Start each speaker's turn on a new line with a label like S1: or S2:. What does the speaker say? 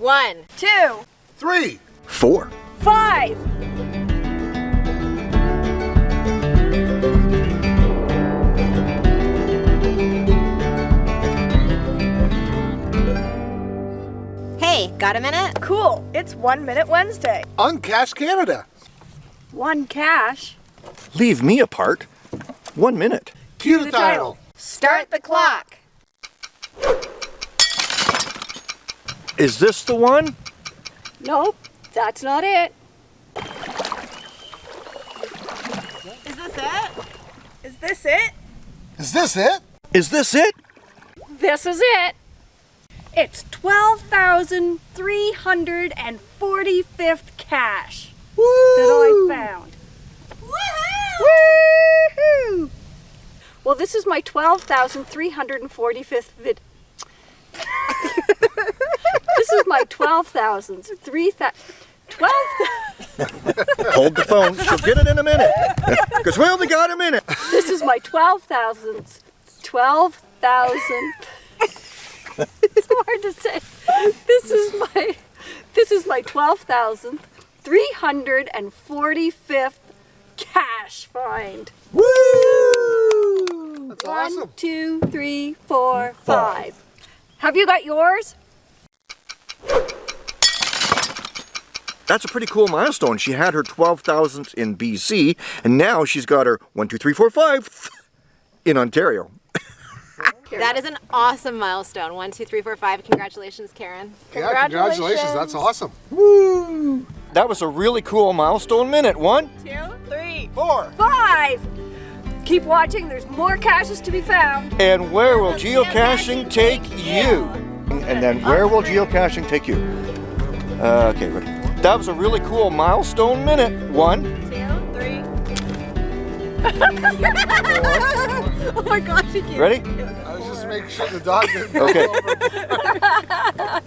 S1: One.
S2: Two.
S3: Three.
S4: Four.
S2: Five.
S1: Hey, got a minute?
S2: Cool. It's One Minute Wednesday.
S3: Uncash Canada.
S2: One cash.
S4: Leave me apart. One minute.
S3: Cue the title.
S1: Start the clock.
S4: Is this the one?
S2: Nope, that's not it.
S1: Is this it?
S2: Is this it?
S3: Is this it?
S4: Is this it?
S2: This is it. It's 12,345th cache that I found. Woohoo! Well, this is my 12,345th vid. this my 12,000s, 3,000. 12,
S4: Hold the phone. She'll get it in a minute. Because we only got a minute.
S2: this is my 12,000, 12,000. it's hard to say. This is my, this is my 12,000, 345th cache find.
S4: Woo!
S3: That's
S2: One,
S3: awesome.
S2: two, three, four, five. Have you got yours?
S4: That's a pretty cool milestone. She had her 12,000th in BC, and now she's got her 1, 2, 3, 4, 5 in Ontario.
S1: That is an awesome milestone. One, two, three, four, five. Congratulations, Karen.
S3: Yeah, congratulations. That's awesome.
S4: Woo! That was a really cool milestone minute. One,
S1: two, three,
S4: four,
S2: five. Keep watching. There's more caches to be found.
S4: And where will geocaching take you? And then where will geocaching take you? Uh, okay, ready. That was a really cool milestone minute. One,
S1: Two, three. oh my gosh, you can't.
S4: ready?
S3: I was just making sure the dog didn't
S4: Okay.
S3: go over.